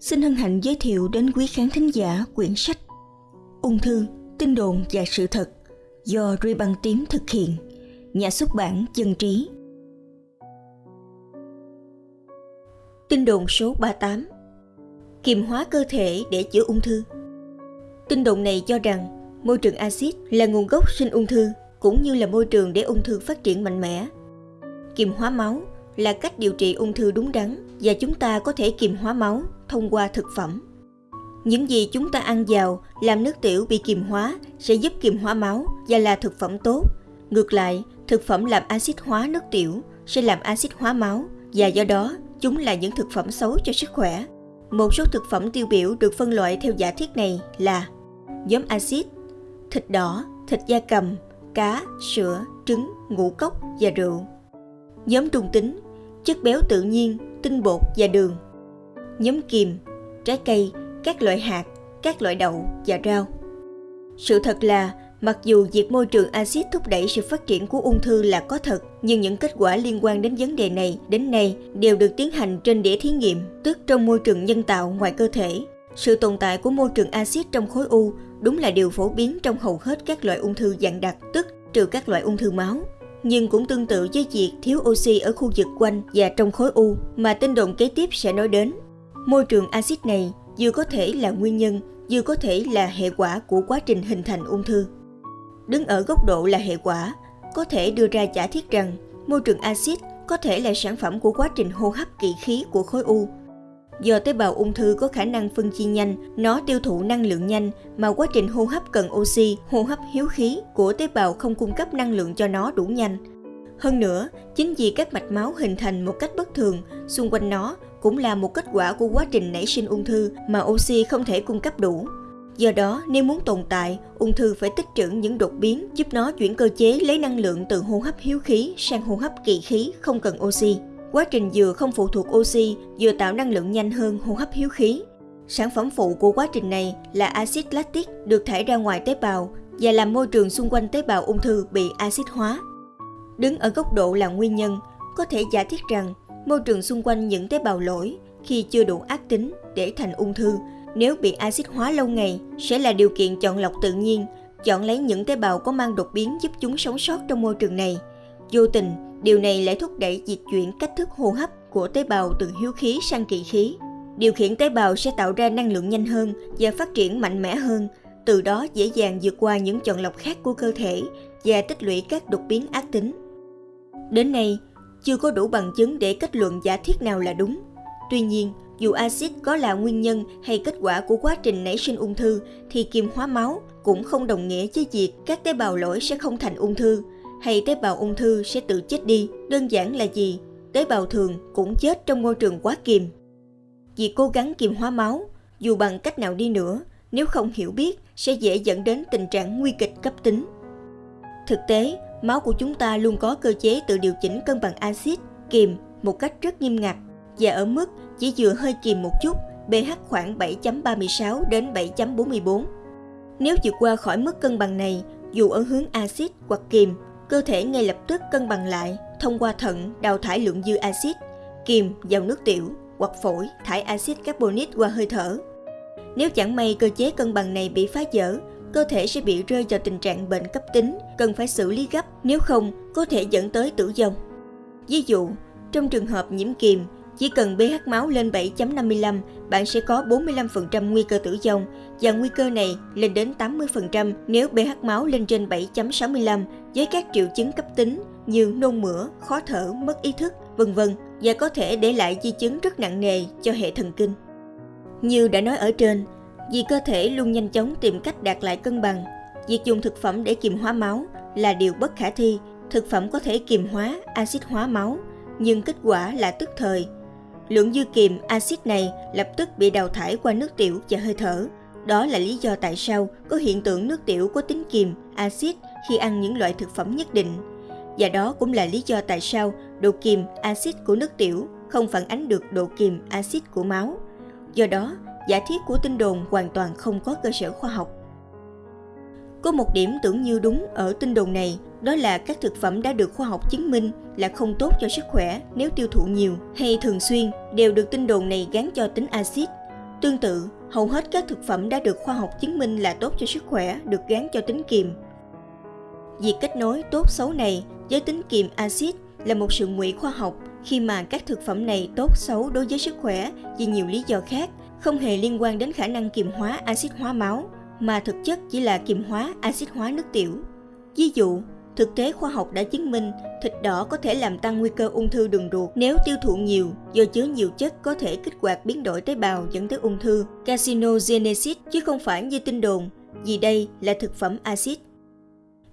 xin hân hạnh giới thiệu đến quý khán thính giả quyển sách Ung thư, tin đồn và sự thật do Ruy Băng Tím thực hiện, nhà xuất bản Dân Trí. Tin đồn số 38 Kiềm hóa cơ thể để chữa ung thư Tin đồn này cho rằng môi trường axit là nguồn gốc sinh ung thư cũng như là môi trường để ung thư phát triển mạnh mẽ. Kiềm hóa máu là cách điều trị ung thư đúng đắn và chúng ta có thể kiềm hóa máu thông qua thực phẩm. Những gì chúng ta ăn vào làm nước tiểu bị kiềm hóa sẽ giúp kiềm hóa máu và là thực phẩm tốt. Ngược lại, thực phẩm làm axit hóa nước tiểu sẽ làm axit hóa máu và do đó chúng là những thực phẩm xấu cho sức khỏe. Một số thực phẩm tiêu biểu được phân loại theo giả thiết này là nhóm axit, thịt đỏ, thịt da cầm, cá, sữa, trứng, ngũ cốc và rượu. Nhóm trung tính, chất béo tự nhiên, tinh bột và đường. Nhóm kiềm, trái cây, các loại hạt, các loại đậu và rau. Sự thật là, mặc dù việc môi trường axit thúc đẩy sự phát triển của ung thư là có thật, nhưng những kết quả liên quan đến vấn đề này đến nay đều được tiến hành trên đĩa thí nghiệm, tức trong môi trường nhân tạo ngoài cơ thể. Sự tồn tại của môi trường axit trong khối u đúng là điều phổ biến trong hầu hết các loại ung thư dạng đặc, tức trừ các loại ung thư máu nhưng cũng tương tự với việc thiếu oxy ở khu vực quanh và trong khối u mà tin đồn kế tiếp sẽ nói đến. Môi trường axit này vừa có thể là nguyên nhân, vừa có thể là hệ quả của quá trình hình thành ung thư. Đứng ở góc độ là hệ quả, có thể đưa ra giả thiết rằng môi trường axit có thể là sản phẩm của quá trình hô hấp kỵ khí của khối u. Do tế bào ung thư có khả năng phân chia nhanh, nó tiêu thụ năng lượng nhanh mà quá trình hô hấp cần oxy, hô hấp hiếu khí của tế bào không cung cấp năng lượng cho nó đủ nhanh. Hơn nữa, chính vì các mạch máu hình thành một cách bất thường, xung quanh nó cũng là một kết quả của quá trình nảy sinh ung thư mà oxy không thể cung cấp đủ. Do đó, nếu muốn tồn tại, ung thư phải tích trữ những đột biến giúp nó chuyển cơ chế lấy năng lượng từ hô hấp hiếu khí sang hô hấp kỳ khí không cần oxy. Quá trình vừa không phụ thuộc oxy, vừa tạo năng lượng nhanh hơn hô hấp hiếu khí. Sản phẩm phụ của quá trình này là axit lactic được thải ra ngoài tế bào và làm môi trường xung quanh tế bào ung thư bị axit hóa. Đứng ở góc độ là nguyên nhân, có thể giả thiết rằng môi trường xung quanh những tế bào lỗi khi chưa đủ ác tính để thành ung thư nếu bị axit hóa lâu ngày sẽ là điều kiện chọn lọc tự nhiên, chọn lấy những tế bào có mang đột biến giúp chúng sống sót trong môi trường này. Vô tình, điều này lại thúc đẩy dịch chuyển cách thức hô hấp của tế bào từ hiếu khí sang kỵ khí. Điều khiển tế bào sẽ tạo ra năng lượng nhanh hơn và phát triển mạnh mẽ hơn, từ đó dễ dàng vượt qua những chọn lọc khác của cơ thể và tích lũy các đột biến ác tính. Đến nay, chưa có đủ bằng chứng để kết luận giả thiết nào là đúng. Tuy nhiên, dù axit có là nguyên nhân hay kết quả của quá trình nảy sinh ung thư thì kiềm hóa máu cũng không đồng nghĩa với việc các tế bào lỗi sẽ không thành ung thư hay tế bào ung thư sẽ tự chết đi. Đơn giản là gì? Tế bào thường cũng chết trong môi trường quá kiềm. Vì cố gắng kiềm hóa máu, dù bằng cách nào đi nữa, nếu không hiểu biết sẽ dễ dẫn đến tình trạng nguy kịch cấp tính. Thực tế, máu của chúng ta luôn có cơ chế tự điều chỉnh cân bằng axit, kiềm một cách rất nghiêm ngặt và ở mức chỉ vừa hơi kiềm một chút, pH khoảng 7.36 đến 7.44. Nếu vượt qua khỏi mức cân bằng này, dù ở hướng axit hoặc kiềm, cơ thể ngay lập tức cân bằng lại thông qua thận đào thải lượng dư axit, kiềm vào nước tiểu hoặc phổi thải axit carbonic qua hơi thở. Nếu chẳng may cơ chế cân bằng này bị phá vỡ, cơ thể sẽ bị rơi vào tình trạng bệnh cấp tính, cần phải xử lý gấp, nếu không có thể dẫn tới tử vong. Ví dụ, trong trường hợp nhiễm kiềm, chỉ cần pH máu lên 7.55, bạn sẽ có 45% nguy cơ tử vong và nguy cơ này lên đến 80% nếu pH máu lên trên 7.65 với các triệu chứng cấp tính như nôn mửa, khó thở, mất ý thức, vân vân và có thể để lại di chứng rất nặng nề cho hệ thần kinh. Như đã nói ở trên, vì cơ thể luôn nhanh chóng tìm cách đạt lại cân bằng, việc dùng thực phẩm để kiềm hóa máu là điều bất khả thi. Thực phẩm có thể kiềm hóa, axit hóa máu, nhưng kết quả là tức thời Lượng dư kiềm axit này lập tức bị đào thải qua nước tiểu và hơi thở. Đó là lý do tại sao có hiện tượng nước tiểu có tính kiềm, axit khi ăn những loại thực phẩm nhất định. Và đó cũng là lý do tại sao độ kiềm, axit của nước tiểu không phản ánh được độ kiềm, axit của máu. Do đó, giả thiết của tin đồn hoàn toàn không có cơ sở khoa học. Có một điểm tưởng như đúng ở tin đồn này, đó là các thực phẩm đã được khoa học chứng minh là không tốt cho sức khỏe nếu tiêu thụ nhiều hay thường xuyên đều được tin đồn này gắn cho tính axit. Tương tự, hầu hết các thực phẩm đã được khoa học chứng minh là tốt cho sức khỏe được gán cho tính kiềm. Việc kết nối tốt xấu này với tính kiềm axit là một sự ngụy khoa học khi mà các thực phẩm này tốt xấu đối với sức khỏe vì nhiều lý do khác, không hề liên quan đến khả năng kiềm hóa axit hóa máu, mà thực chất chỉ là kiềm hóa axit hóa nước tiểu. Ví dụ, thực tế khoa học đã chứng minh thịt đỏ có thể làm tăng nguy cơ ung thư đường ruột nếu tiêu thụ nhiều do chứa nhiều chất có thể kích hoạt biến đổi tế bào dẫn tới ung thư, carcinogenesis chứ không phải như tin đồn, vì đây là thực phẩm axit.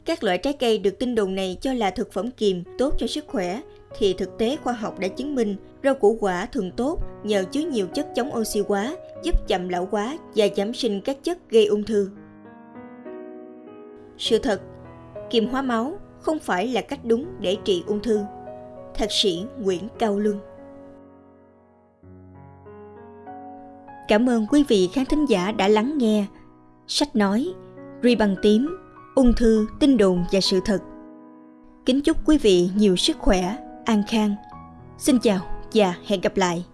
Các loại trái cây được tin đồn này cho là thực phẩm kiềm tốt cho sức khỏe thì thực tế khoa học đã chứng minh rau củ quả thường tốt nhờ chứa nhiều chất chống oxy hóa, giúp chậm lão hóa và giảm sinh các chất gây ung thư. Sự thật, kiềm hóa máu không phải là cách đúng để trị ung thư. Thạc sĩ Nguyễn Cao Luân Cảm ơn quý vị khán thính giả đã lắng nghe. Sách nói, ri bằng tím, ung thư, tin đồn và sự thật. Kính chúc quý vị nhiều sức khỏe, an khang. Xin chào và hẹn gặp lại.